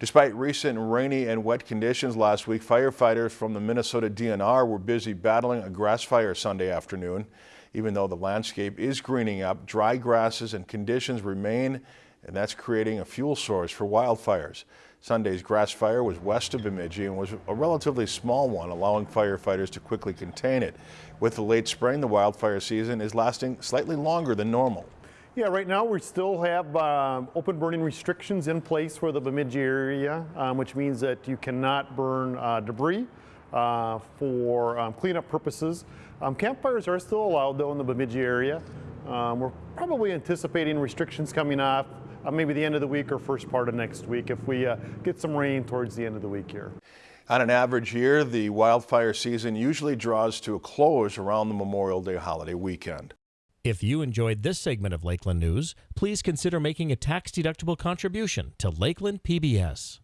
Despite recent rainy and wet conditions last week, firefighters from the Minnesota DNR were busy battling a grass fire Sunday afternoon. Even though the landscape is greening up, dry grasses and conditions remain, and that's creating a fuel source for wildfires. Sunday's grass fire was west of Bemidji and was a relatively small one, allowing firefighters to quickly contain it. With the late spring, the wildfire season is lasting slightly longer than normal. Yeah, right now we still have um, open burning restrictions in place for the Bemidji area, um, which means that you cannot burn uh, debris uh, for um, cleanup purposes. Um, campfires are still allowed though in the Bemidji area. Um, we're probably anticipating restrictions coming off uh, maybe the end of the week or first part of next week if we uh, get some rain towards the end of the week here. On an average year, the wildfire season usually draws to a close around the Memorial Day holiday weekend. If you enjoyed this segment of Lakeland News, please consider making a tax-deductible contribution to Lakeland PBS.